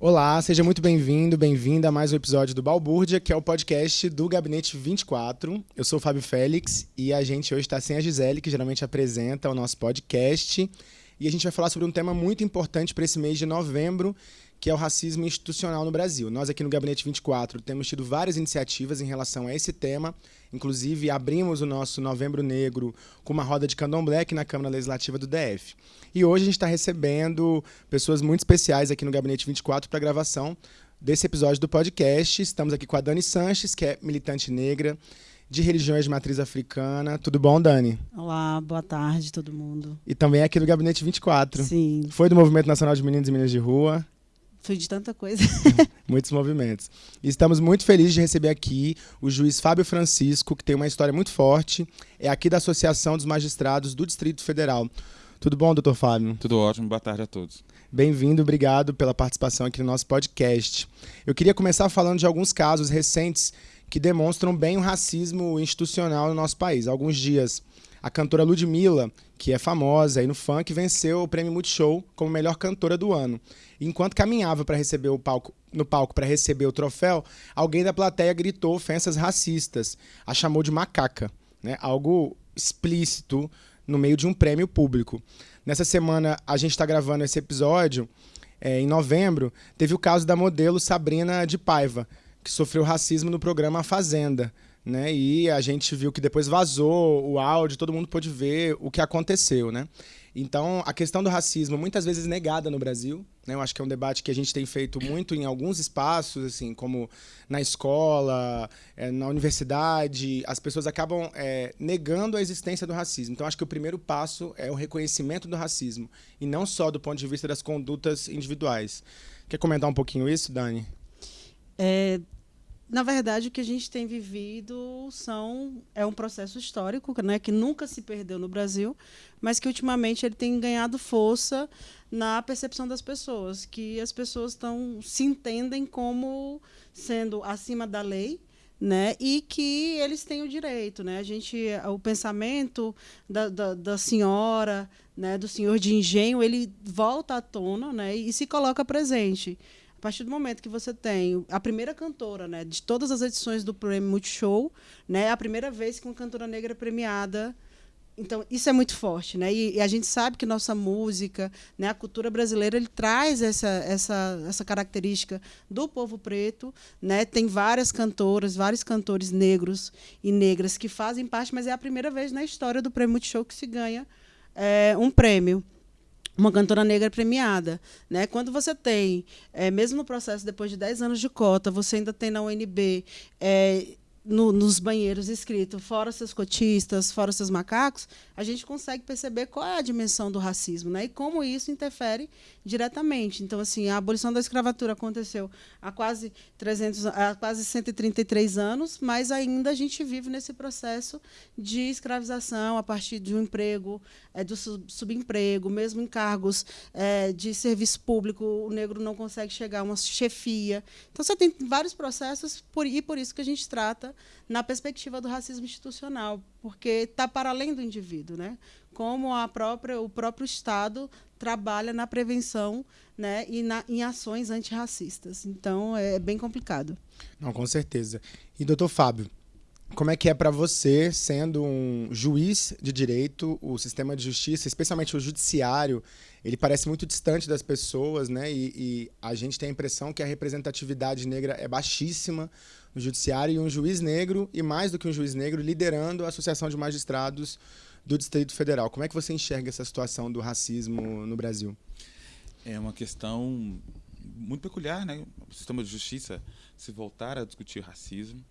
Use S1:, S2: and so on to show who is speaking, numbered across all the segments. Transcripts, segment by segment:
S1: Olá, seja muito bem-vindo, bem-vinda a mais um episódio do Balbúrdia, que é o podcast do Gabinete 24. Eu sou o Fábio Félix e a gente hoje está sem a Gisele, que geralmente apresenta o nosso podcast. E a gente vai falar sobre um tema muito importante para esse mês de novembro, que é o racismo institucional no Brasil. Nós aqui no Gabinete 24 temos tido várias iniciativas em relação a esse tema. Inclusive, abrimos o nosso Novembro Negro com uma roda de candomblé aqui na Câmara Legislativa do DF. E hoje a gente está recebendo pessoas muito especiais aqui no Gabinete 24 para a gravação desse episódio do podcast. Estamos aqui com a Dani Sanches, que é militante negra de religiões de matriz africana. Tudo bom, Dani?
S2: Olá, boa tarde, todo mundo.
S1: E também aqui do Gabinete 24.
S2: Sim.
S1: Foi do Movimento Nacional de Meninos e Meninas de Rua.
S2: Fui de tanta coisa.
S1: Muitos movimentos. Estamos muito felizes de receber aqui o juiz Fábio Francisco, que tem uma história muito forte. É aqui da Associação dos Magistrados do Distrito Federal. Tudo bom, doutor Fábio?
S3: Tudo ótimo, boa tarde a todos.
S1: Bem-vindo, obrigado pela participação aqui no nosso podcast. Eu queria começar falando de alguns casos recentes que demonstram bem o racismo institucional no nosso país. Há alguns dias, a cantora Ludmilla, que é famosa aí no funk, venceu o prêmio Multishow como melhor cantora do ano. Enquanto caminhava para receber o palco, no palco para receber o troféu, alguém da plateia gritou ofensas racistas, a chamou de macaca, né? Algo explícito no meio de um prêmio público. Nessa semana a gente está gravando esse episódio. É, em novembro, teve o caso da modelo Sabrina de Paiva, que sofreu racismo no programa A Fazenda. Né? E a gente viu que depois vazou o áudio, todo mundo pôde ver o que aconteceu, né? Então, a questão do racismo muitas vezes negada no Brasil, né? Eu acho que é um debate que a gente tem feito muito em alguns espaços, assim, como na escola, é, na universidade, as pessoas acabam é, negando a existência do racismo. Então, acho que o primeiro passo é o reconhecimento do racismo e não só do ponto de vista das condutas individuais. Quer comentar um pouquinho isso, Dani?
S2: É, na verdade, o que a gente tem vivido são é um processo histórico, né, que nunca se perdeu no Brasil, mas que ultimamente ele tem ganhado força na percepção das pessoas, que as pessoas estão se entendem como sendo acima da lei, né? E que eles têm o direito, né? A gente, o pensamento da, da, da, senhora, né? Do senhor de engenho, ele volta à tona, né? E se coloca presente partir do momento que você tem a primeira cantora, né, de todas as edições do Prêmio Multishow, né, a primeira vez que uma cantora negra é premiada então isso é muito forte, né? E, e, a gente sabe que nossa música, né, a cultura brasileira, ele traz essa, essa, essa característica do povo preto, né? Tem várias cantoras, vários cantores negros e negras que fazem parte, mas é a primeira vez na história do Prêmio Multishow que se ganha é, um prêmio uma cantora negra premiada. Né? Quando você tem, é, mesmo no processo, depois de 10 anos de cota, você ainda tem na UNB é, no, nos banheiros escrito fora seus cotistas, fora seus macacos, a gente consegue perceber qual é a dimensão do racismo né? e como isso interfere diretamente. Então, assim, a abolição da escravatura aconteceu há quase, 300, há quase 133 anos, mas ainda a gente vive nesse processo de escravização a partir de um emprego, é, do subemprego, mesmo em cargos é, de serviço público, o negro não consegue chegar a uma chefia. Então, você tem vários processos, por, e por isso que a gente trata na perspectiva do racismo institucional, porque está para além do indivíduo, né? Como a própria, o próprio Estado trabalha na prevenção né, e na, em ações antirracistas. Então, é bem complicado.
S1: Não, com certeza. E, doutor Fábio, como é que é para você, sendo um juiz de direito, o sistema de justiça, especialmente o judiciário, ele parece muito distante das pessoas, né? E, e, a gente tem a impressão que a representatividade negra é baixíssima no judiciário e um juiz negro, e mais do que um juiz negro, liderando a Associação de Magistrados do Distrito Federal. Como é que você enxerga essa situação do racismo no Brasil?
S3: É uma questão muito peculiar, né? O sistema de justiça se voltar a discutir racismo,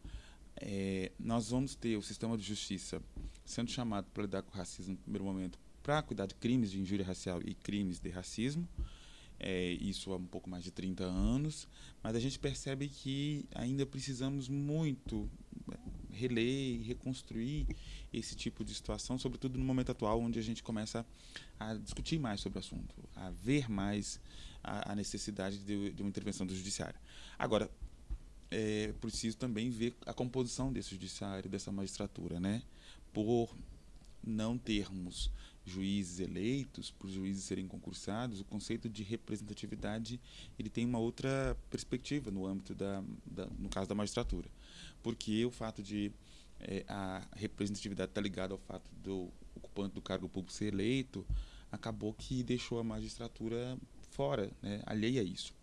S3: é, nós vamos ter o sistema de justiça sendo chamado para lidar com o racismo no primeiro momento para cuidar de crimes de injúria racial e crimes de racismo. É, isso há um pouco mais de 30 anos, mas a gente percebe que ainda precisamos muito é, reler e reconstruir esse tipo de situação, sobretudo no momento atual, onde a gente começa a discutir mais sobre o assunto, a ver mais a, a necessidade de, de uma intervenção do judiciário. Agora, é preciso também ver a composição desse judiciário, dessa magistratura, né? Por não termos juízes eleitos, por juízes serem concursados, o conceito de representatividade ele tem uma outra perspectiva no âmbito da, da no caso da magistratura, porque o fato de é, a representatividade está ligada ao fato do ocupante do cargo público ser eleito, acabou que deixou a magistratura fora, né, alheia a isso.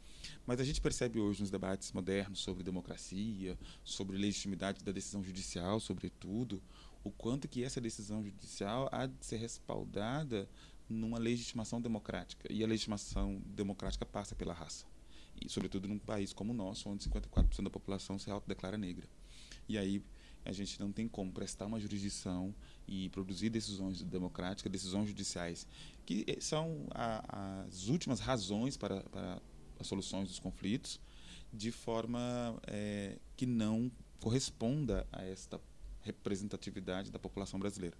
S3: Mas a gente percebe hoje nos debates modernos sobre democracia, sobre legitimidade da decisão judicial, sobretudo, o quanto que essa decisão judicial há de ser respaldada numa legitimação democrática. E a legitimação democrática passa pela raça. E, sobretudo, num país como o nosso, onde 54% da população se autodeclara negra. E aí a gente não tem como prestar uma jurisdição e produzir decisões democráticas, decisões judiciais, que são a, as últimas razões para, para, as soluções dos conflitos, de forma é, que não corresponda a esta representatividade da população brasileira.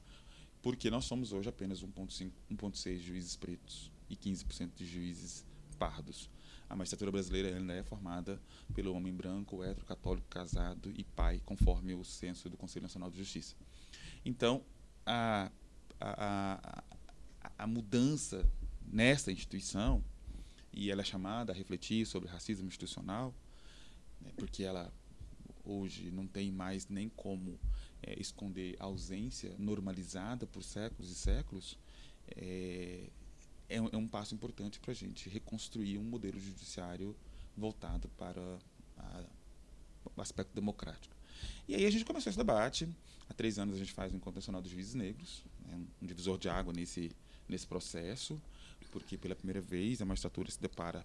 S3: Porque nós somos hoje apenas 1,6 juízes pretos e 15% de juízes pardos. A magistratura brasileira ainda é formada pelo homem branco, hétero, católico, casado e pai, conforme o censo do Conselho Nacional de Justiça. Então, a, a, a, a mudança nessa instituição, e ela é chamada a refletir sobre racismo institucional, né, porque ela hoje não tem mais nem como é, esconder a ausência normalizada por séculos e séculos, é, é, é um passo importante para a gente reconstruir um modelo judiciário voltado para a, o aspecto democrático. E aí a gente começou esse debate. Há três anos a gente faz o Encontro Nacional dos Juízes Negros, né, um divisor de água nesse, nesse processo, porque pela primeira vez a magistratura se depara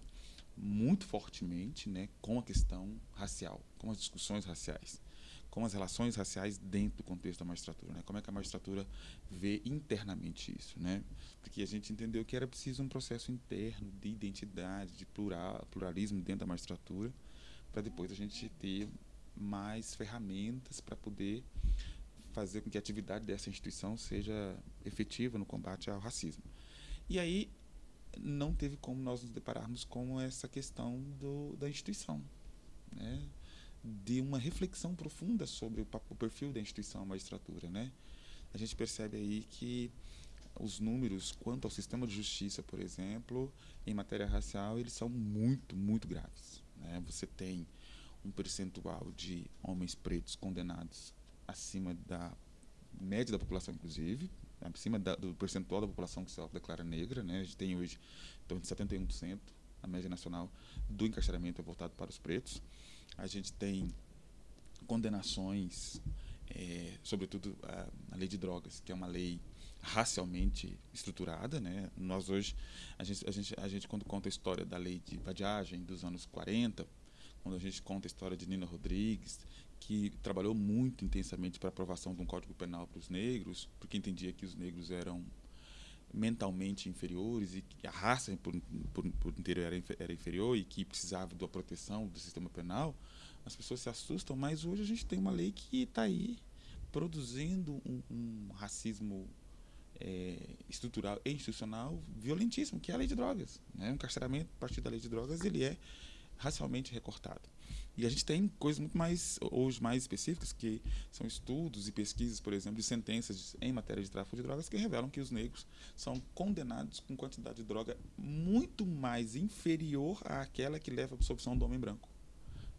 S3: muito fortemente né, com a questão racial, com as discussões raciais com as relações raciais dentro do contexto da magistratura, né? Como é que a magistratura vê internamente isso, né? Porque a gente entendeu que era preciso um processo interno de identidade, de plural, pluralismo dentro da magistratura, para depois a gente ter mais ferramentas para poder fazer com que a atividade dessa instituição seja efetiva no combate ao racismo. E aí não teve como nós nos depararmos com essa questão do, da instituição, né? de uma reflexão profunda sobre o, o perfil da instituição magistratura, né? A gente percebe aí que os números quanto ao sistema de justiça, por exemplo, em matéria racial, eles são muito, muito graves. Né? Você tem um percentual de homens pretos condenados acima da média da população, inclusive, acima da, do percentual da população que se declara negra. Né? A gente tem hoje torno de 71%, a média nacional do encarceramento é voltado para os pretos a gente tem condenações, é, sobretudo a, a, lei de drogas, que é uma lei racialmente estruturada, né? Nós hoje a gente, a gente, a gente quando conta a história da lei de vadiagem dos anos 40, quando a gente conta a história de Nina Rodrigues, que trabalhou muito intensamente para a aprovação de um código penal para os negros, porque entendia que os negros eram mentalmente inferiores e que a raça por, por, por inteiro era, era inferior e que precisava da proteção do sistema penal, as pessoas se assustam, mas hoje a gente tem uma lei que está aí produzindo um, um racismo é, estrutural e institucional violentíssimo, que é a lei de drogas. Né? O encarceramento a partir da lei de drogas ele é racialmente recortado. E a gente tem coisas muito mais, hoje mais específicas, que são estudos e pesquisas, por exemplo, de sentenças em matéria de tráfico de drogas, que revelam que os negros são condenados com quantidade de droga muito mais inferior àquela que leva à absorção do homem branco.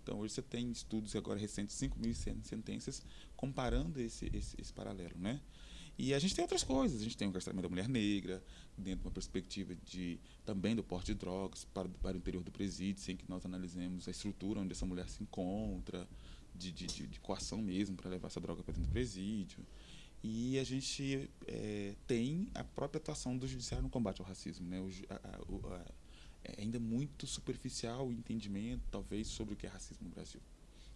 S3: Então, hoje você tem estudos agora recentes, 5.100 sentenças, comparando esse, esse, esse paralelo, né? E a gente tem outras coisas. A gente tem o encarceramento da mulher negra, dentro de uma perspectiva de também do porte de drogas para, para o interior do presídio, sem que nós analisemos a estrutura onde essa mulher se encontra, de, de, de, de coação mesmo para levar essa droga para dentro do presídio. E a gente é, tem a própria atuação do judiciário no combate ao racismo. Né? O, a, a, é ainda muito superficial o entendimento, talvez, sobre o que é racismo no Brasil.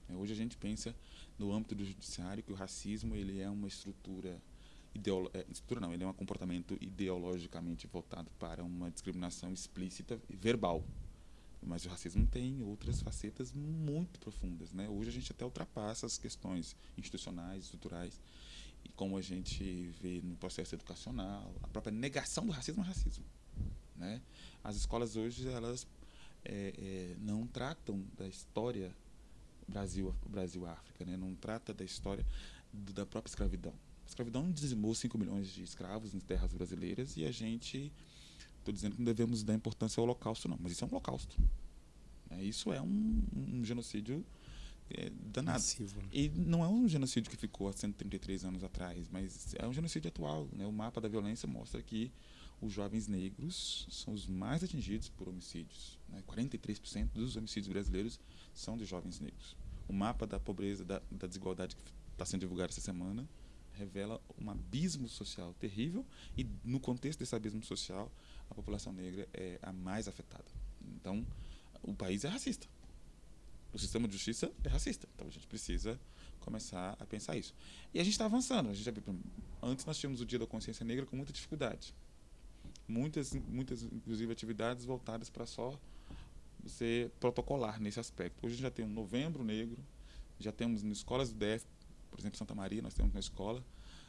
S3: É, hoje a gente pensa no âmbito do judiciário que o racismo ele é uma estrutura ideolo é, estrutura não, ele é um comportamento ideologicamente voltado para uma discriminação explícita e verbal. Mas o racismo tem outras facetas muito profundas. Né? Hoje a gente até ultrapassa as questões institucionais, estruturais, e como a gente vê no processo educacional, a própria negação do racismo é racismo. Né? As escolas hoje elas é, é, não tratam da história Brasil Brasil África, né? não trata da história do, da própria escravidão escravidão dizimou 5 milhões de escravos em terras brasileiras e a gente. Estou dizendo que não devemos dar importância ao holocausto, não, mas isso é um holocausto. É, isso é um, um genocídio é, danado.
S1: Massivo, né?
S3: E não é um genocídio que ficou há 133 anos atrás, mas é um genocídio atual. Né? O mapa da violência mostra que os jovens negros são os mais atingidos por homicídios. Né? 43% dos homicídios brasileiros são de jovens negros. O mapa da pobreza, da, da desigualdade que está sendo divulgado essa semana, revela um abismo social terrível e no contexto desse abismo social a população negra é a mais afetada. Então o país é racista. O sistema de justiça é racista. Então a gente precisa começar a pensar isso. E a gente está avançando. A gente já, antes nós tínhamos o dia da consciência negra com muita dificuldade. Muitas muitas inclusive atividades voltadas para só ser protocolar nesse aspecto. Hoje já tem um novembro negro já temos em escolas do DF por exemplo, Santa Maria, nós temos uma escola,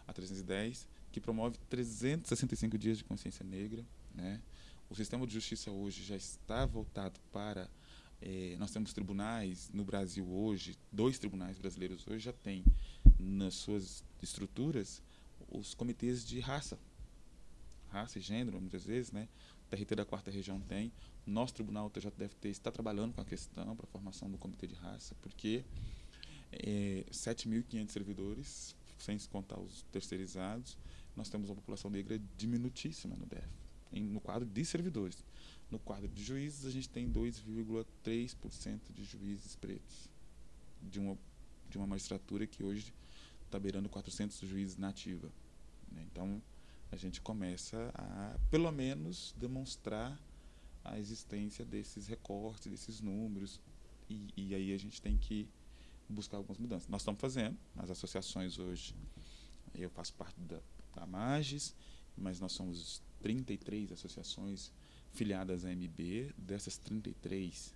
S3: a 310, que promove 365 dias de consciência negra. Né? O sistema de justiça hoje já está voltado para. Eh, nós temos tribunais no Brasil hoje, dois tribunais brasileiros hoje já têm nas suas estruturas os comitês de raça, raça e gênero, muitas vezes, né? O TRT da quarta região tem. Nosso tribunal, o TJDFT, está trabalhando com a questão para a formação do comitê de raça, porque é, 7.500 servidores, sem contar os terceirizados. Nós temos uma população negra diminutíssima no DF, em, no quadro de servidores. No quadro de juízes, a gente tem 2,3% de juízes pretos, de uma, de uma magistratura que hoje está beirando 400 juízes nativa. Né? Então, a gente começa a, pelo menos, demonstrar a existência desses recortes, desses números, e, e aí a gente tem que buscar algumas mudanças. Nós estamos fazendo, as associações hoje, eu faço parte da, da MAGES, mas nós somos 33 associações filiadas à MB. Dessas 33,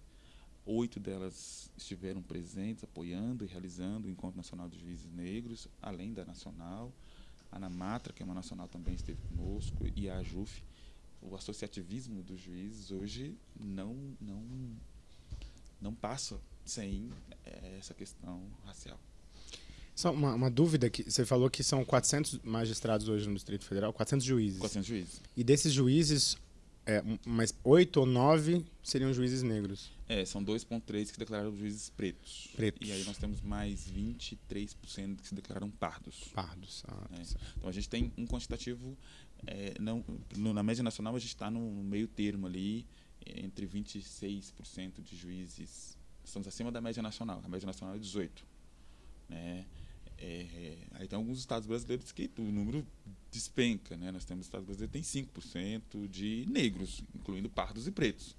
S3: oito delas estiveram presentes, apoiando e realizando o Encontro Nacional dos Juízes Negros, além da nacional. A Namatra, que é uma nacional, também esteve conosco, e a AJUF. O associativismo dos juízes hoje não, não, não passa sem eh, essa questão racial.
S1: Só uma, uma, dúvida que você falou que são 400 magistrados hoje no Distrito Federal, 400 juízes.
S3: 400 juízes.
S1: E desses juízes, é, mas 8 ou 9 seriam juízes negros.
S3: É, são 2,3 que declararam juízes pretos.
S1: Pretos.
S3: E aí nós temos mais 23% que se declararam pardos.
S1: Pardos. Ah,
S3: é. Então a gente tem um quantitativo. É, não, no, na média nacional a gente está no meio termo ali, entre 26% de juízes estamos acima da média nacional. A média nacional é 18. Né? É, é, aí tem alguns estados brasileiros que o número despenca. Né? Nós temos estados brasileiros que tem 5% de negros, incluindo pardos e pretos.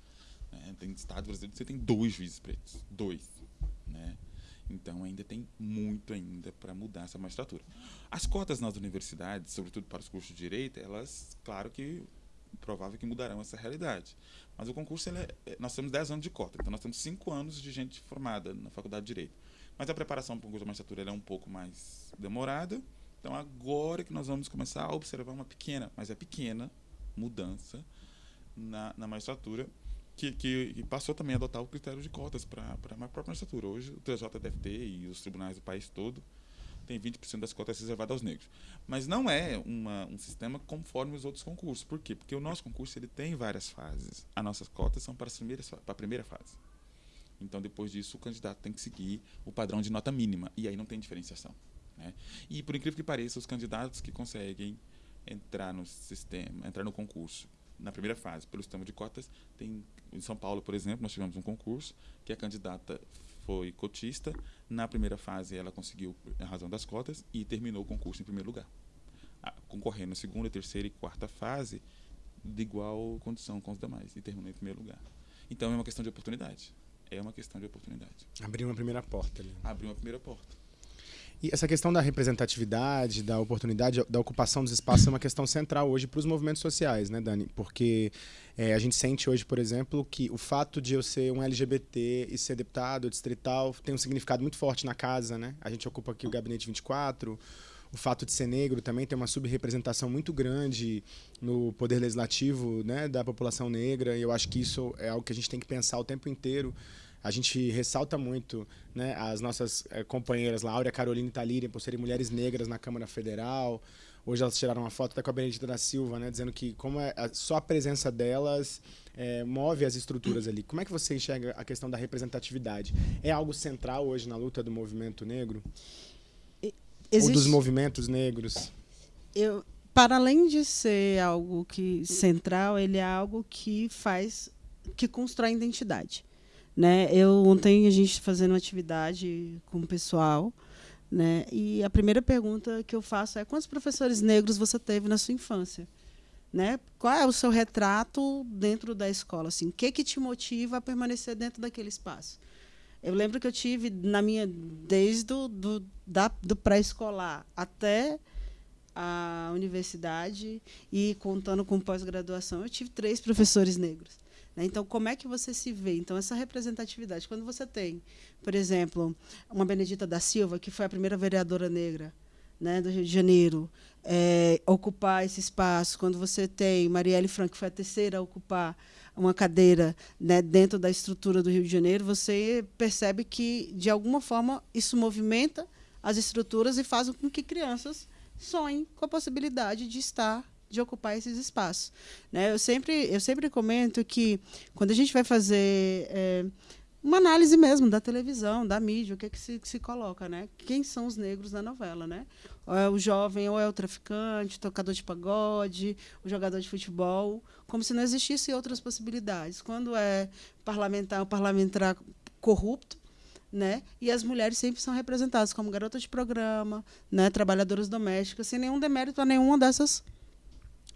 S3: Né? Tem estados brasileiros que você tem dois juízes pretos. Dois. Né? Então ainda tem muito ainda para mudar essa magistratura. As cotas nas universidades, sobretudo para os cursos de direito, elas, claro que provável que mudarão essa realidade. Mas o concurso, é, é, nós temos 10 anos de cota, então nós temos 5 anos de gente formada na Faculdade de Direito. Mas a preparação para o concurso de magistratura é um pouco mais demorada, então agora que nós vamos começar a observar uma pequena, mas é pequena, mudança na, na magistratura, que, que, que, passou também a adotar o critério de cotas para a própria magistratura. Hoje o TJDFT e os tribunais do país todo tem 20% das cotas reservadas aos negros. Mas não é uma, um sistema conforme os outros concursos. Por quê? Porque o nosso concurso ele tem várias fases. As nossas cotas são para, as primeiras, para a primeira fase. Então, depois disso, o candidato tem que seguir o padrão de nota mínima. E aí não tem diferenciação. Né? E, por incrível que pareça, os candidatos que conseguem entrar no sistema, entrar no concurso na primeira fase pelo sistema de cotas, tem em São Paulo, por exemplo, nós tivemos um concurso que a candidata foi cotista. Na primeira fase, ela conseguiu a razão das cotas e terminou o concurso em primeiro lugar. Concorrendo na segunda, terceira e quarta fase, de igual condição com os demais, e terminou em primeiro lugar. Então, é uma questão de oportunidade. É uma questão de oportunidade.
S1: Abriu uma primeira porta ali.
S3: Abriu uma primeira porta.
S1: E essa questão da representatividade, da oportunidade, da ocupação dos espaços é uma questão central hoje para os movimentos sociais, né, Dani? Porque é, a gente sente hoje, por exemplo, que o fato de eu ser um LGBT e ser deputado distrital tem um significado muito forte na casa, né? A gente ocupa aqui o Gabinete 24, o fato de ser negro também tem uma subrepresentação muito grande no poder legislativo né, da população negra, e eu acho que isso é algo que a gente tem que pensar o tempo inteiro A gente ressalta muito né, as nossas é, companheiras, Laura, Carolina e Talíria, por serem mulheres negras na Câmara Federal. Hoje elas tiraram uma foto até com a Benedita da Silva, né, dizendo que como é, só a presença delas é, move as estruturas ali. Como é que você enxerga a questão da representatividade? É algo central hoje na luta do movimento negro? Existe... Ou dos movimentos negros?
S2: Eu, para além de ser algo que central, ele é algo que faz, que constrói identidade. Né? Eu ontem a gente fazendo uma atividade com o pessoal, né? E a primeira pergunta que eu faço é quantos professores negros você teve na sua infância? Né? Qual é o seu retrato dentro da escola? Assim, o que que te motiva a permanecer dentro daquele espaço? Eu lembro que eu tive na minha desde do, do, da, do pré-escolar até a universidade e contando com pós-graduação, eu tive três professores negros. Né? Então, como é que você se vê? Então, essa representatividade. Quando você tem, por exemplo, uma Benedita da Silva, que foi a primeira vereadora negra né, do Rio de Janeiro, é, ocupar esse espaço. Quando você tem Marielle Franco, que foi a terceira a ocupar uma cadeira né, dentro da estrutura do Rio de Janeiro, você percebe que, de alguma forma, isso movimenta as estruturas e faz com que crianças sonhem com a possibilidade de estar de ocupar esses espaços. Né? Eu, sempre, eu sempre comento que quando a gente vai fazer é, uma análise mesmo da televisão, da mídia, o que, é que, se, que se coloca, né? Quem são os negros na novela, né? Ou é o jovem, ou é o traficante, o tocador de pagode, o jogador de futebol, como se não existissem outras possibilidades. Quando é parlamentar, o parlamentar corrupto, né? E as mulheres sempre são representadas como garotas de programa, né? Trabalhadoras domésticas, sem nenhum demérito a nenhuma dessas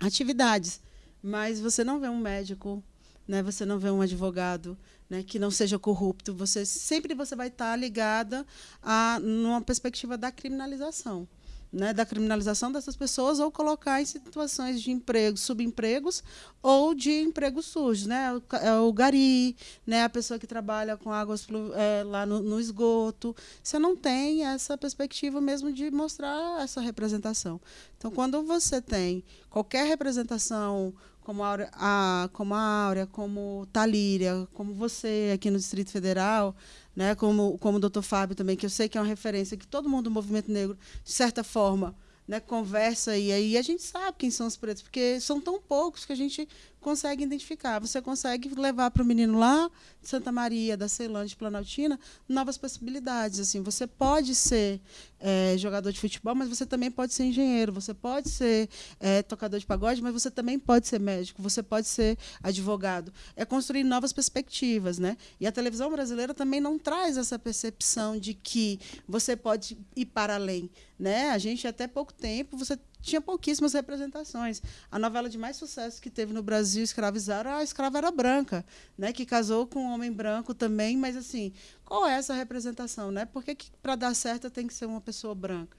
S2: atividades. Mas você não vê um médico, né? Você não vê um advogado, né? Que não seja corrupto. Você sempre você vai estar ligada a numa perspectiva da criminalização né, da criminalização dessas pessoas ou colocar em situações de emprego, subempregos ou de empregos sujos, né? O, é o gari, né, a pessoa que trabalha com águas é, lá no, no, esgoto. Você não tem essa perspectiva mesmo de mostrar essa representação. Então, quando você tem qualquer representação como a, Áurea, a, como a Áurea, como Talíria, como você aqui no Distrito Federal, né, como, como o doutor Fábio também, que eu sei que é uma referência, que todo mundo do movimento negro, de certa forma, né, conversa e aí a gente sabe quem são os pretos, porque são tão poucos que a gente consegue identificar. Você consegue levar para o menino lá de Santa Maria, da Ceilândia, de Planaltina, novas possibilidades. Assim, você pode ser é, jogador de futebol, mas você também pode ser engenheiro. Você pode ser é, tocador de pagode, mas você também pode ser médico. Você pode ser advogado. É construir novas perspectivas, né? E a televisão brasileira também não traz essa percepção de que você pode ir para além, né? A gente até pouco tempo você tinha pouquíssimas representações. A novela de mais sucesso que teve no Brasil, Escravizaram, a escrava era branca, né, que casou com um homem branco também, mas assim, qual é essa representação, né? Por que, que para dar certo tem que ser uma pessoa branca?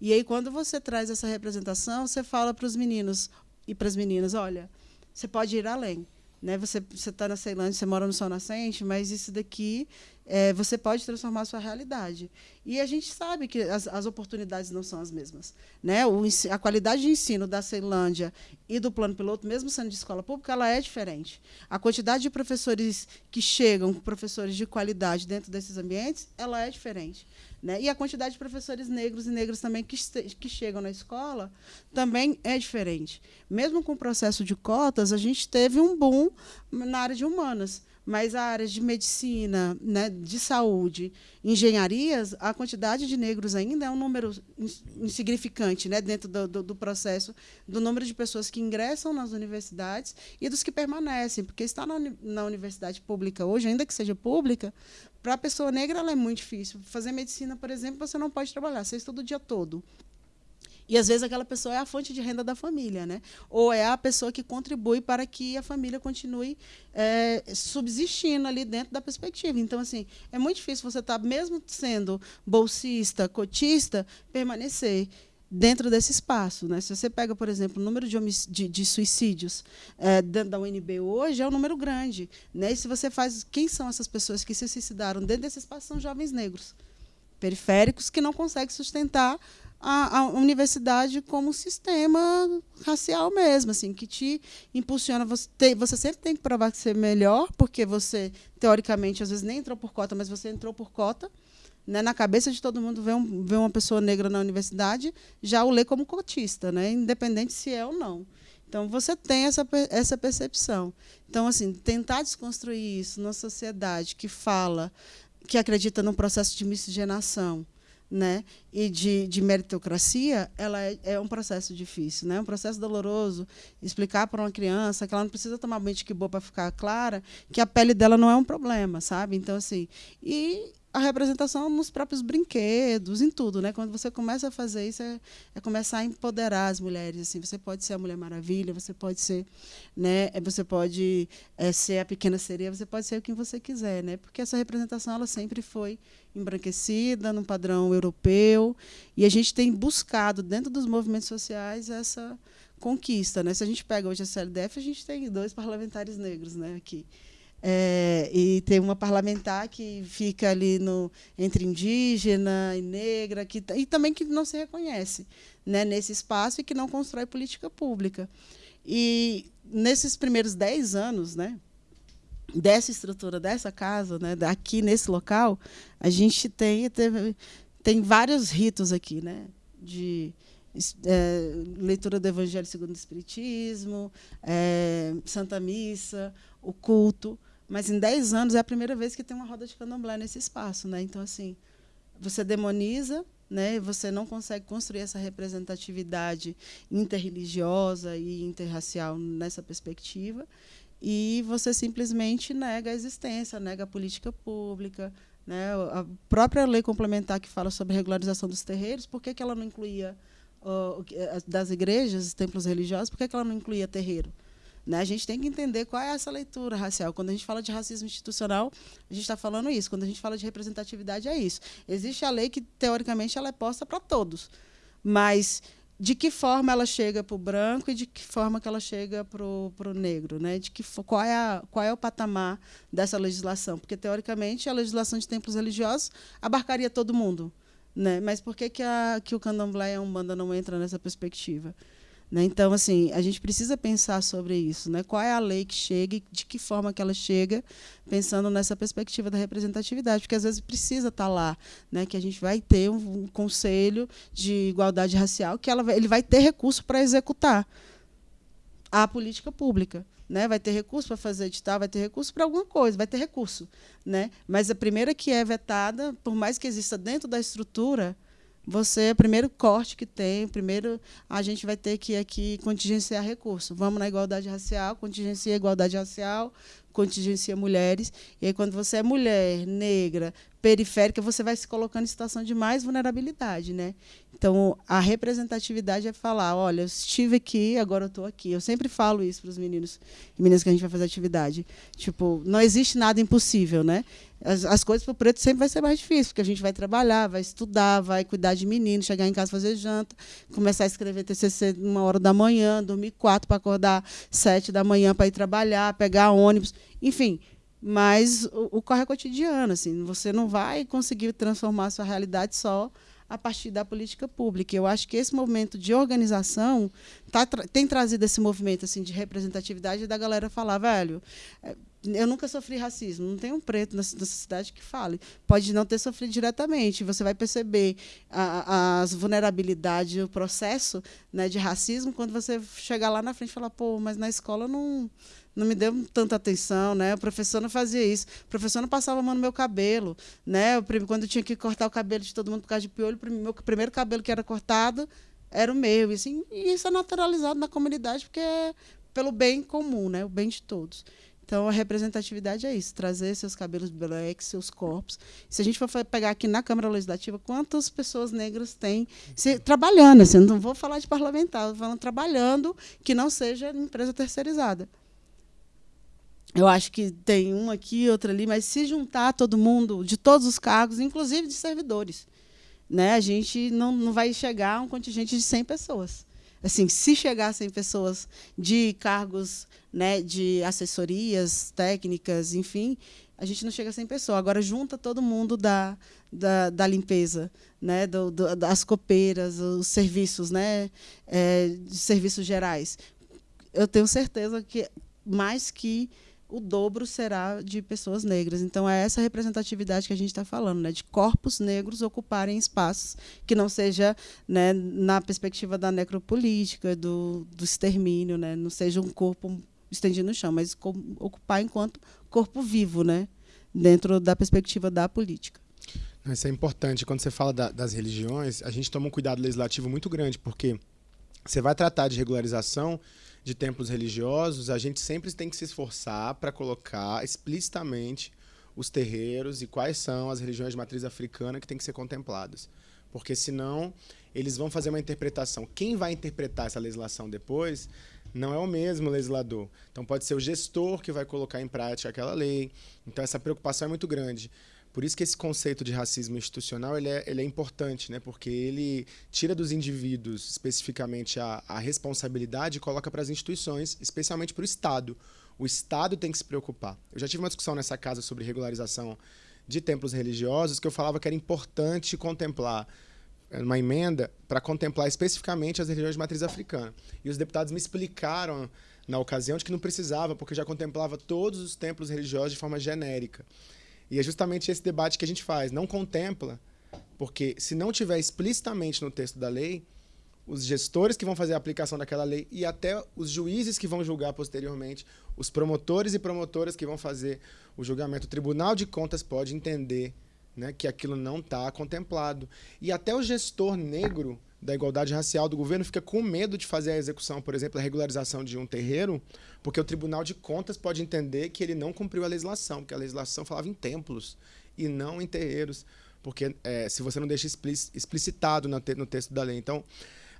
S2: E aí quando você traz essa representação, você fala para os meninos e para as meninas, olha, você pode ir além. Né? Você está na Ceilândia, você mora no Sol Nascente, mas isso daqui é, você pode transformar a sua realidade. E a gente sabe que as, as oportunidades não são as mesmas. Né? O, a qualidade de ensino da Ceilândia e do plano piloto, mesmo sendo de escola pública, ela é diferente. A quantidade de professores que chegam, professores de qualidade dentro desses ambientes, ela é diferente. Né? E a quantidade de professores negros e negras também que, que chegam na escola também é diferente. Mesmo com o processo de cotas, a gente teve um boom na área de humanas mas a área de medicina, né, de saúde, engenharias, a quantidade de negros ainda é um número insignificante né, dentro do, do, do, processo do número de pessoas que ingressam nas universidades e dos que permanecem, porque estar na, na universidade pública hoje, ainda que seja pública, para a pessoa negra ela é muito difícil. Fazer medicina, por exemplo, você não pode trabalhar, você estuda o dia todo. E às vezes aquela pessoa é a fonte de renda da família, né? Ou é a pessoa que contribui para que a família continue é, subsistindo ali dentro da perspectiva. Então, assim, é muito difícil você estar, tá, mesmo sendo bolsista, cotista, permanecer dentro desse espaço. Né? Se você pega, por exemplo, o número de, de, de suicídios é, dentro da UNB hoje, é um número grande. Né? E se você faz. Quem são essas pessoas que se suicidaram dentro desse espaço? São jovens negros periféricos que não conseguem sustentar a, a, universidade como um sistema racial mesmo, assim, que te impulsiona. Você, tem, você sempre tem que provar que você é melhor, porque você, teoricamente, às vezes nem entrou por cota, mas você entrou por cota. Né? Na cabeça de todo mundo ver, um, ver uma pessoa negra na universidade, já o lê como cotista, né? independente se é ou não. Então, você tem essa, essa percepção. Então, assim, tentar desconstruir isso numa sociedade que fala, que acredita num processo de miscigenação, né, e de, de meritocracia, ela é, é, um processo difícil, né, um processo doloroso. Explicar para uma criança que ela não precisa tomar banho de que boa para ficar clara, que a pele dela não é um problema, sabe? Então assim, e a representação nos próprios brinquedos, em tudo, né? Quando você começa a fazer isso, é, é, começar a empoderar as mulheres. Assim, você pode ser a Mulher Maravilha, você pode ser, né? É, você pode é, ser a pequena sereia, você pode ser o que você quiser, né? Porque essa representação ela sempre foi embranquecida, num padrão europeu, e a gente tem buscado dentro dos movimentos sociais essa conquista, né? Se a gente pega hoje a CLDF, a gente tem dois parlamentares negros, né? Aqui. É, e tem uma parlamentar que fica ali no, entre indígena e negra, que, e também que não se reconhece né, nesse espaço e que não constrói política pública. E nesses primeiros dez anos né, dessa estrutura dessa casa, né, aqui nesse local, a gente tem, teve, tem vários ritos aqui, né, de é, leitura do Evangelho segundo o Espiritismo, é, Santa Missa, o culto. Mas em 10 anos é a primeira vez que tem uma roda de candomblé nesse espaço. Né? Então, assim, você demoniza, né? você não consegue construir essa representatividade interreligiosa e interracial nessa perspectiva, e você simplesmente nega a existência, nega a política pública. Né? A própria lei complementar que fala sobre regularização dos terreiros, por que, que ela não incluía uh, das igrejas, templos religiosos, por que, que ela não incluía terreiro? Né? A gente tem que entender qual é essa leitura racial. Quando a gente fala de racismo institucional, a gente está falando isso. Quando a gente fala de representatividade, é isso. Existe a lei que, teoricamente, ela é posta para todos. Mas de que forma ela chega para o branco e de que forma que ela chega para o negro, né? De que qual é a, qual é o patamar dessa legislação? Porque teoricamente a legislação de templos religiosos abarcaria todo mundo, né? Mas por que que, a, que o candomblé e a umbanda não entra nessa perspectiva? Né? Então, assim, a gente precisa pensar sobre isso. Né? Qual é a lei que chega e de que forma que ela chega, pensando nessa perspectiva da representatividade, porque às vezes precisa estar lá, né? que a gente vai ter um, um conselho de igualdade racial, que ela, ele vai ter recurso para executar a política pública. Né? Vai ter recurso para fazer edital, vai ter recurso para alguma coisa, vai ter recurso. Né? Mas a primeira que é vetada, por mais que exista dentro da estrutura, você é o primeiro corte que tem, primeiro a gente vai ter que aqui contingenciar recurso. Vamos na igualdade racial, contingencia igualdade racial, contingencia mulheres. E aí, quando você é mulher, negra, periférica, você vai se colocando em situação de mais vulnerabilidade. Né? Então, a representatividade é falar: olha, eu estive aqui, agora eu estou aqui. Eu sempre falo isso para os meninos e meninas que a gente vai fazer atividade. Tipo, não existe nada impossível. Né? As, as coisas para o preto sempre vai ser mais difícil, porque a gente vai trabalhar, vai estudar, vai cuidar de menino, chegar em casa fazer janta, começar a escrever TCC uma hora da manhã, dormir quatro para acordar sete da manhã para ir trabalhar, pegar ônibus, enfim. Mas o, o corre é cotidiano, assim, você não vai conseguir transformar a sua realidade só a partir da política pública. Eu acho que esse movimento de organização tá, tem trazido esse movimento assim de representatividade da galera falar, velho, é, eu nunca sofri racismo, não tem um preto nessa cidade que fale. Pode não ter sofrido diretamente, você vai perceber as vulnerabilidades, o processo né, de racismo quando você chegar lá na frente e falar, pô, mas na escola não, não me deu tanta atenção, né? O professor não fazia isso, o professor não passava a mão no meu cabelo, né? Quando eu tinha que cortar o cabelo de todo mundo por causa de piolho, o meu primeiro cabelo que era cortado era o meu, e, assim, e isso é naturalizado na comunidade porque é pelo bem comum, né? O bem de todos. Então, a representatividade é isso, trazer seus cabelos black, seus corpos. Se a gente for pegar aqui na Câmara Legislativa, quantas pessoas negras tem se, trabalhando? Assim, não vou falar de parlamentar, vou falando trabalhando que não seja empresa terceirizada. Eu acho que tem um aqui, outro ali, mas se juntar todo mundo, de todos os cargos, inclusive de servidores, né, a gente não, não vai chegar a um contingente de 100 pessoas assim, se chegassem pessoas de cargos né, de assessorias técnicas, enfim, a gente não chega a 100 pessoas. Agora, junta todo mundo da, da, da limpeza, né? Do, do, das copeiras, os serviços, né? É, serviços gerais. Eu tenho certeza que mais que o dobro será de pessoas negras. Então, é essa representatividade que a gente está falando, né? de corpos negros ocuparem espaços que não seja né, na perspectiva da necropolítica, do, do extermínio, né? não seja um corpo estendido no chão, mas ocupar enquanto corpo vivo, né? dentro da perspectiva da política.
S1: Isso é importante. Quando você fala da, das religiões, a gente toma um cuidado legislativo muito grande, porque você vai tratar de regularização de templos religiosos, a gente sempre tem que se esforçar para colocar explicitamente os terreiros e quais são as religiões de matriz africana que têm que ser contempladas. Porque senão eles vão fazer uma interpretação. Quem vai interpretar essa legislação depois não é o mesmo legislador. Então pode ser o gestor que vai colocar em prática aquela lei. Então essa preocupação é muito grande. Por isso que esse conceito de racismo institucional ele é, ele é importante, né? porque ele tira dos indivíduos especificamente a, a responsabilidade e coloca para as instituições, especialmente para o Estado. O Estado tem que se preocupar. Eu já tive uma discussão nessa casa sobre regularização de templos religiosos que eu falava que era importante contemplar uma emenda para contemplar especificamente as religiões de matriz africana. E os deputados me explicaram na ocasião de que não precisava, porque já contemplava todos os templos religiosos de forma genérica. E é justamente esse debate que a gente faz. Não contempla, porque se não tiver explicitamente no texto da lei, os gestores que vão fazer a aplicação daquela lei e até os juízes que vão julgar posteriormente, os promotores e promotoras que vão fazer o julgamento, o Tribunal de Contas pode entender né, que aquilo não está contemplado. E até o gestor negro da igualdade racial do governo fica com medo de fazer a execução, por exemplo, a regularização de um terreiro, porque o Tribunal de Contas pode entender que ele não cumpriu a legislação, porque a legislação falava em templos e não em terreiros, porque é, se você não deixa explicitado no, te no texto da lei. Então,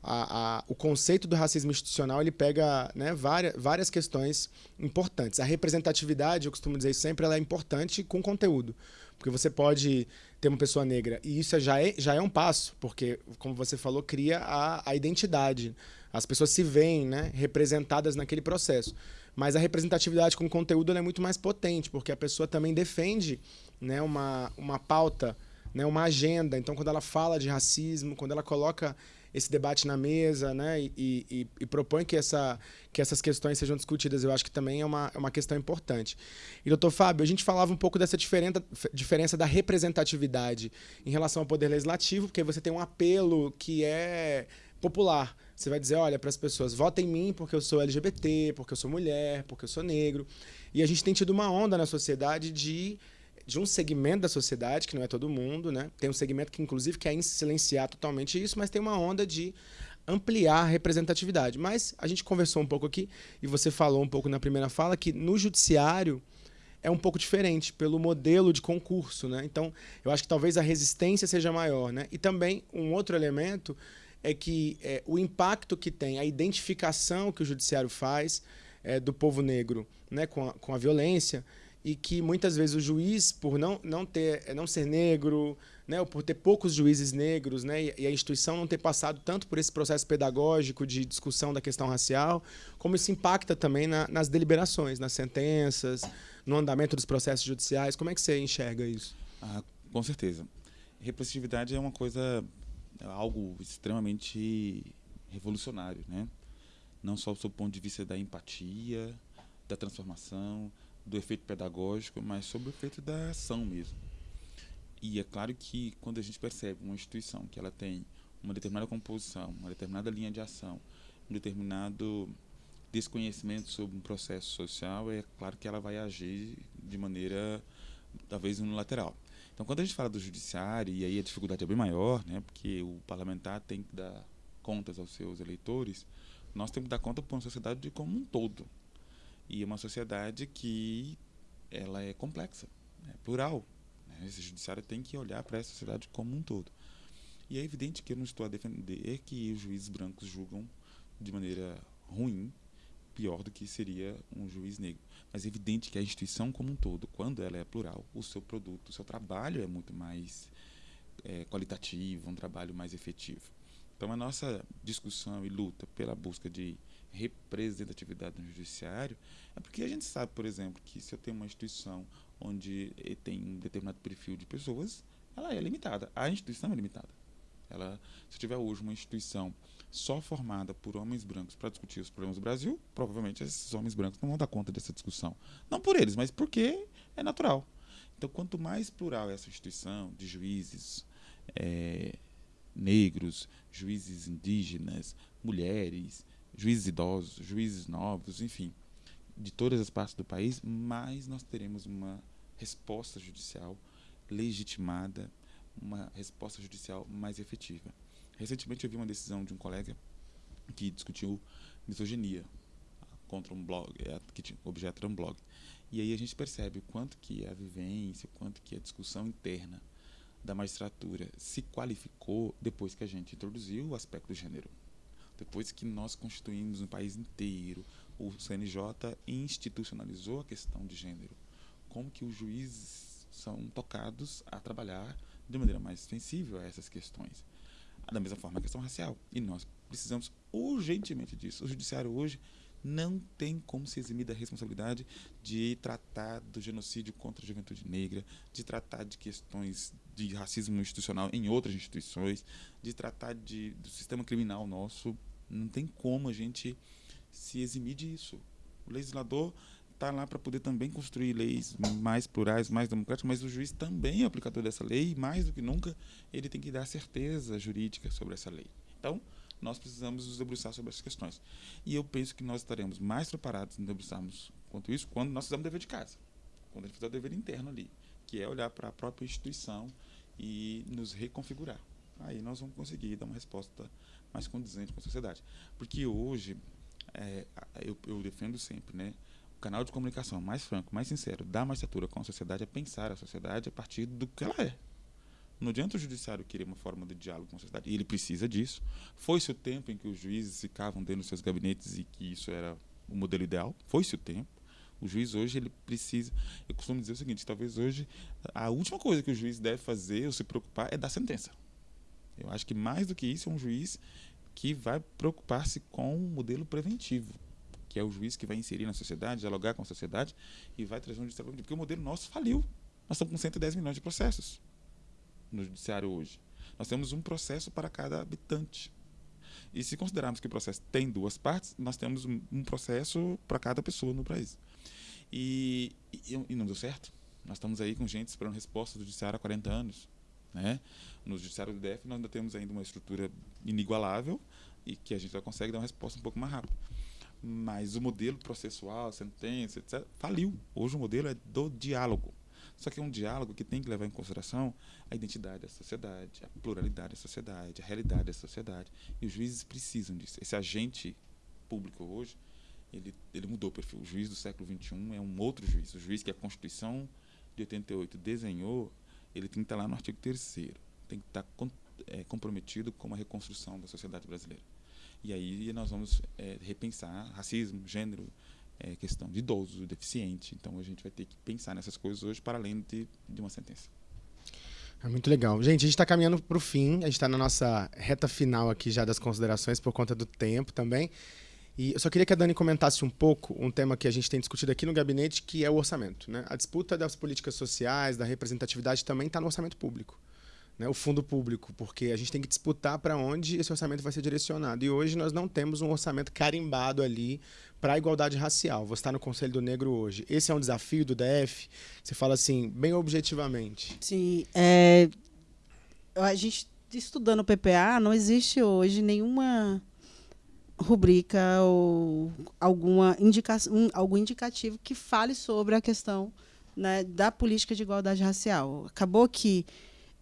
S1: a, a, o conceito do racismo institucional ele pega né, várias, várias questões importantes. A representatividade, eu costumo dizer sempre, ela é importante com conteúdo. Porque você pode ter uma pessoa negra, e isso já é, já é um passo, porque, como você falou, cria a, a identidade. As pessoas se veem né, representadas naquele processo. Mas a representatividade com conteúdo é muito mais potente, porque a pessoa também defende né, uma, uma pauta, né, uma agenda. Então, quando ela fala de racismo, quando ela coloca esse debate na mesa né, e, e, e, propõe que, essa, que essas questões sejam discutidas. Eu acho que também é uma, é uma questão importante. E, doutor Fábio, a gente falava um pouco dessa diferença, diferença da representatividade em relação ao poder legislativo, porque você tem um apelo que é popular. Você vai dizer, olha, para as pessoas, votem em mim porque eu sou LGBT, porque eu sou mulher, porque eu sou negro. E a gente tem tido uma onda na sociedade de de um segmento da sociedade, que não é todo mundo, né? Tem um segmento que, inclusive, quer silenciar totalmente isso, mas tem uma onda de ampliar a representatividade. Mas a gente conversou um pouco aqui, e você falou um pouco na primeira fala, que no judiciário é um pouco diferente, pelo modelo de concurso, né? Então, eu acho que talvez a resistência seja maior, né? E também, um outro elemento é que é, o impacto que tem, a identificação que o judiciário faz é, do povo negro né, com, a, com a violência, e que muitas vezes o juiz, por não, não, ter, não ser negro, né, ou por ter poucos juízes negros, né, e a instituição não ter passado tanto por esse processo pedagógico de discussão da questão racial, como isso impacta também na, nas deliberações, nas sentenças, no andamento dos processos judiciais. Como é que você enxerga isso?
S3: Ah, com certeza. Representatividade é uma coisa, é algo extremamente revolucionário, né? Não só do ponto de vista da empatia, da transformação, do efeito pedagógico, mas sobre o efeito da ação mesmo. E é claro que quando a gente percebe uma instituição que ela tem uma determinada composição, uma determinada linha de ação, um determinado desconhecimento sobre um processo social, é claro que ela vai agir de maneira talvez unilateral. Então, quando a gente fala do judiciário, e aí a dificuldade é bem maior, né, porque o parlamentar tem que dar contas aos seus eleitores, nós temos que dar conta para uma sociedade como um todo. E é uma sociedade que ela é complexa, é plural. Né? Esse judiciário tem que olhar para essa sociedade como um todo. E é evidente que eu não estou a defender que os juízes brancos julgam de maneira ruim, pior do que seria um juiz negro. Mas é evidente que a instituição como um todo, quando ela é plural, o seu produto, o seu trabalho é muito mais é, qualitativo, um trabalho mais efetivo. Então a nossa discussão e luta pela busca de representatividade no judiciário, é porque a gente sabe, por exemplo, que se eu tenho uma instituição onde tem um determinado perfil de pessoas, ela é limitada. A instituição é limitada. Ela, se tiver hoje uma instituição só formada por homens brancos para discutir os problemas do Brasil, provavelmente esses homens brancos não vão dar conta dessa discussão. Não por eles, mas porque é natural. Então, quanto mais plural é essa instituição de juízes é, negros, juízes indígenas, mulheres, juízes idosos, juízes novos, enfim, de todas as partes do país, mais nós teremos uma resposta judicial legitimada, uma resposta judicial mais efetiva. Recentemente eu vi uma decisão de um colega que discutiu misoginia contra um blog, é, que objeto era um blog. E aí a gente percebe o quanto que a vivência, o quanto que a discussão interna da magistratura se qualificou depois que a gente introduziu o aspecto do gênero. Depois que nós constituímos no país inteiro, o CNJ institucionalizou a questão de gênero. Como que os juízes são tocados a trabalhar de maneira mais sensível a essas questões. Da mesma forma a questão racial. E nós precisamos urgentemente disso. O judiciário hoje não tem como se eximir da responsabilidade de tratar do genocídio contra a juventude negra, de tratar de questões de racismo institucional em outras instituições, de tratar de, do sistema criminal nosso. Não tem como a gente se eximir disso. O legislador está lá para poder também construir leis mais plurais, mais democráticas, mas o juiz também é aplicador dessa lei e, mais do que nunca, ele tem que dar certeza jurídica sobre essa lei. Então, nós precisamos nos debruçar sobre essas questões. E eu penso que nós estaremos mais preparados em debruçarmos quanto isso quando nós fizermos o dever de casa, quando a gente fizer o dever interno ali, que é olhar para a própria instituição e nos reconfigurar. Aí nós vamos conseguir dar uma resposta mais condizente com a sociedade. Porque hoje, é, eu, eu defendo sempre, né? o canal de comunicação mais franco, mais sincero da magistratura com a sociedade é pensar a sociedade a partir do que ela é. Não adianta o judiciário querer uma forma de diálogo com a sociedade, e ele precisa disso. Foi-se o tempo em que os juízes ficavam dentro dos seus gabinetes e que isso era o modelo ideal? Foi-se o tempo. O juiz hoje ele precisa. Eu costumo dizer o seguinte: talvez hoje a última coisa que o juiz deve fazer ou se preocupar é dar sentença. Eu acho que mais do que isso um juiz que vai preocupar-se com o modelo preventivo que é o juiz que vai inserir na sociedade, dialogar com a sociedade e vai trazer um judiciário Porque o modelo nosso faliu. Nós estamos com 110 milhões de processos no judiciário hoje. Nós temos um processo para cada habitante. E se considerarmos que o processo tem duas partes, nós temos um processo para cada pessoa no país. E, e, e, não deu certo. Nós estamos aí com gente esperando resposta do judiciário há 40 anos. Né? No judiciário do DF nós ainda temos ainda uma estrutura inigualável e que a gente já consegue dar uma resposta um pouco mais rápida. Mas o modelo processual, sentença, etc., faliu. Hoje o modelo é do diálogo. Só que é um diálogo que tem que levar em consideração a identidade da sociedade, a pluralidade da sociedade, a realidade da sociedade. E os juízes precisam disso. Esse agente público hoje, ele, ele mudou o perfil. O juiz do século XXI é um outro juiz. O juiz que a Constituição de 88 desenhou, ele tem que estar lá no artigo 3 tem que estar é, comprometido com a reconstrução da sociedade brasileira. E aí nós vamos é, repensar racismo, gênero, é, questão de idoso, deficiente. Então a gente vai ter que pensar nessas coisas hoje para além de, de uma sentença.
S1: É muito legal. Gente, a gente está caminhando para o fim, a gente está na nossa reta final aqui já das considerações por conta do tempo também. E eu só queria que a Dani comentasse um pouco um tema que a gente tem discutido aqui no gabinete, que é o orçamento. Né? A disputa das políticas sociais, da representatividade também está no orçamento público né, o fundo público, porque a gente tem que disputar para onde esse orçamento vai ser direcionado. E hoje nós não temos um orçamento carimbado ali para a igualdade racial. Você está no Conselho do Negro hoje. Esse é um desafio do DF? Você fala assim, bem objetivamente.
S2: Sim. É, a gente estudando o PPA, não existe hoje nenhuma rubrica ou alguma indicação, algum indicativo que fale sobre a questão né, da política de igualdade racial. Acabou que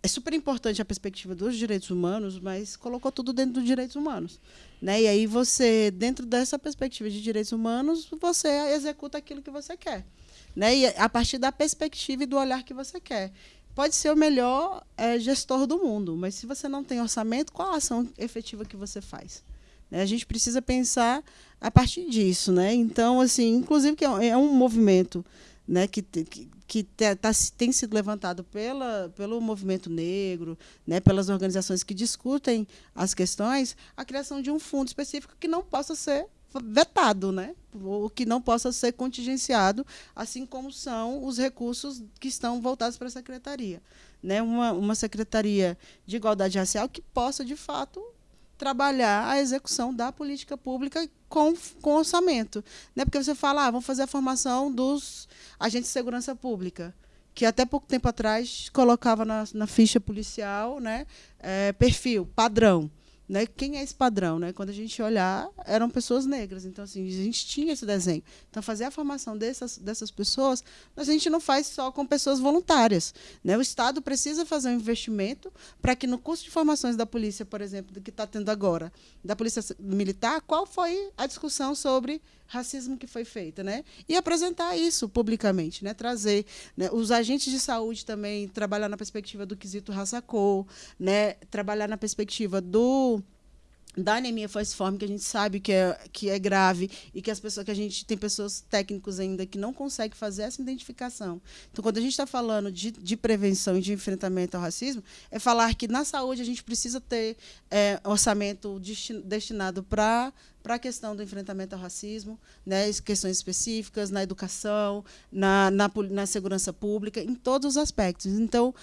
S2: é super importante a perspectiva dos direitos humanos, mas colocou tudo dentro dos direitos humanos. Né? E aí você, dentro dessa perspectiva de direitos humanos, você executa aquilo que você quer. Né? E a partir da perspectiva e do olhar que você quer. Pode ser o melhor é, gestor do mundo, mas se você não tem orçamento, qual a ação efetiva que você faz? Né? A gente precisa pensar a partir disso. Né? Então, assim, inclusive que é um é movimento né, que, que, que tá, tem sido levantado pela, pelo movimento negro, né, pelas organizações que discutem as questões, a criação de um fundo específico que não possa ser vetado, né? O que não possa ser contingenciado, assim como são os recursos que estão voltados para a secretaria. Né? Uma, uma secretaria de igualdade racial que possa, de fato, trabalhar a execução da política pública com, com orçamento. Né? Porque você fala, ah, vamos fazer a formação dos agentes de segurança pública, que até pouco tempo atrás colocava na, na ficha policial né, é, perfil, padrão. Né? Quem é esse padrão? Né? Quando a gente olhar, eram pessoas negras. Então, assim, a gente tinha esse desenho. Então, fazer a formação dessas, dessas pessoas, a gente não faz só com pessoas voluntárias. Né? O Estado precisa fazer um investimento para que no curso de formações da polícia, por exemplo, do que está tendo agora, da polícia militar, qual foi a discussão sobre racismo que foi feita, né? E apresentar isso publicamente, né? Trazer né? os agentes de saúde também trabalhar na perspectiva do quesito raça-cor, né? Trabalhar na perspectiva do da anemia falciforme, que a gente sabe que é, que é grave e que as pessoas que a gente tem pessoas técnicos ainda que não conseguem fazer essa identificação. Então, quando a gente está falando de, de prevenção e de enfrentamento ao racismo, é falar que na saúde a gente precisa ter é, orçamento destinado para para a questão do enfrentamento ao racismo, né, questões específicas na educação, na, na, na segurança pública, em todos os aspectos. Então,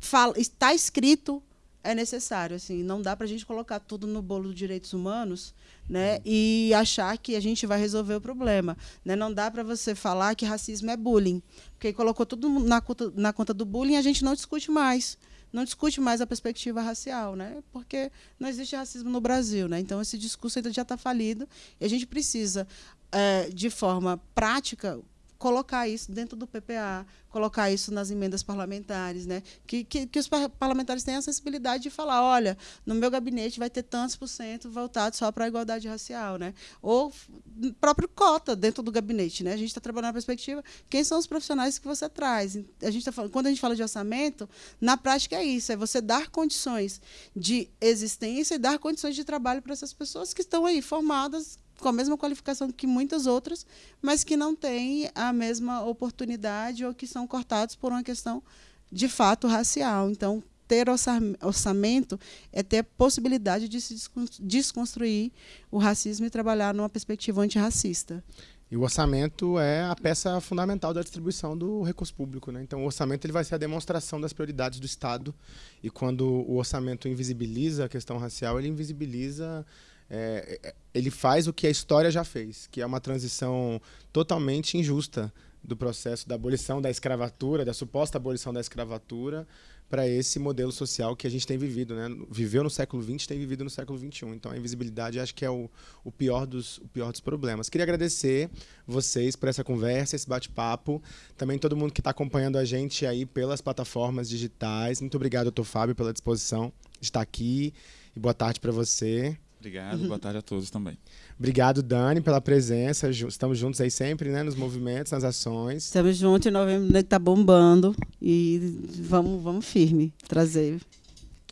S2: fala, está escrito é necessário. Assim, não dá para a gente colocar tudo no bolo dos direitos humanos né, uhum. e achar que a gente vai resolver o problema. Né? Não dá para você falar que racismo é bullying, porque colocou tudo na conta, na conta do bullying a gente não discute mais. Não discute mais a perspectiva racial, né? porque não existe racismo no Brasil. Né? Então, esse discurso ainda já está falido e a gente precisa, é, de forma prática, colocar isso dentro do PPA, colocar isso nas emendas parlamentares, né? que, que, que os parlamentares tenham a sensibilidade de falar, olha, no meu gabinete vai ter tantos por cento voltado só para a igualdade racial, né? ou próprio cota dentro do gabinete. Né? A gente está trabalhando na perspectiva, quem são os profissionais que você traz? A gente tá falando, quando a gente fala de orçamento, na prática é isso, é você dar condições de existência e dar condições de trabalho para essas pessoas que estão aí formadas com a mesma qualificação que muitas outras, mas que não têm a mesma oportunidade ou que são cortados por uma questão de fato racial. Então, ter orçamento é ter a possibilidade de se desconstruir o racismo e trabalhar numa perspectiva antirracista.
S1: E o orçamento é a peça fundamental da distribuição do recurso público. Né? Então, o orçamento ele vai ser a demonstração das prioridades do Estado. E quando o orçamento invisibiliza a questão racial, ele invisibiliza é, é, ele faz o que a história já fez, que é uma transição totalmente injusta do processo da abolição da escravatura, da suposta abolição da escravatura, para esse modelo social que a gente tem vivido, né? Viveu no século XX, tem vivido no século XXI. Então a invisibilidade acho que é o, o, pior dos, o pior dos problemas. Queria agradecer vocês por essa conversa, esse bate-papo. Também todo mundo que está acompanhando a gente aí pelas plataformas digitais. Muito obrigado, doutor Fábio, pela disposição de estar aqui. E boa tarde para você.
S3: Obrigado, boa tarde a todos também.
S1: Obrigado, Dani, pela presença. Estamos juntos aí sempre, né? Nos movimentos, nas ações.
S2: Estamos juntos em novembro, né, que tá bombando. E vamos, vamos firme trazer.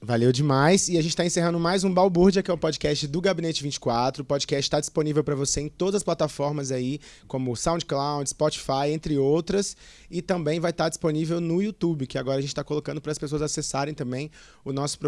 S1: Valeu demais. E a gente está encerrando mais um Balbúrdia, que é o podcast do Gabinete 24. O podcast está disponível para você em todas as plataformas aí, como SoundCloud, Spotify, entre outras. E também vai estar tá disponível no YouTube, que agora a gente está colocando para as pessoas acessarem também o nosso programa.